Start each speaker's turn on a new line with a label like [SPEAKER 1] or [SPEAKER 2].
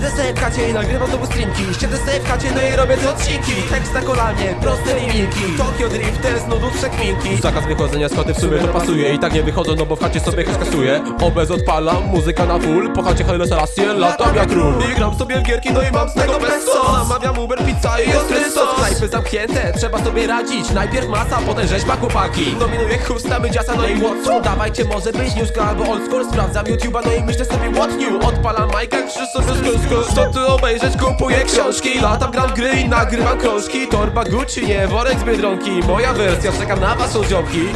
[SPEAKER 1] Siedzę sobie w kacie i nagrywam znowu streamki. Siedzę sobie w kacie, no i robię te odcinki. Tekst na kolanie, proste linijki Tokio Drift, jest nudów przekminki Zakaz wychodzenia z chaty w sumie to pasuje. I tak nie wychodzę, no bo w chacie sobie kasuję. Obez odpalam, muzyka na full. Po chacie Haile Selassie, latam jak król. I gram sobie w gierki, no i mam z tego bez sos Zamawiam Uber, pizza i Knajpy zamknięte, trzeba sobie radzić. Najpierw masa, potem rzeźba chłopaki. Dominuje chusta, mydziasa, no i Watson Dawajcie, może być newska albo old Sprawdzam YouTube'a, no i myślę sobie what new? Odpalam Majka, krzyż sobie skrót Co tu obejrzeć, kupuję książki. Latam, gram gry i nagrywam krążki. Torba Gucci, nie worek z Biedronki. Moja wersja, czekam na was, ziomki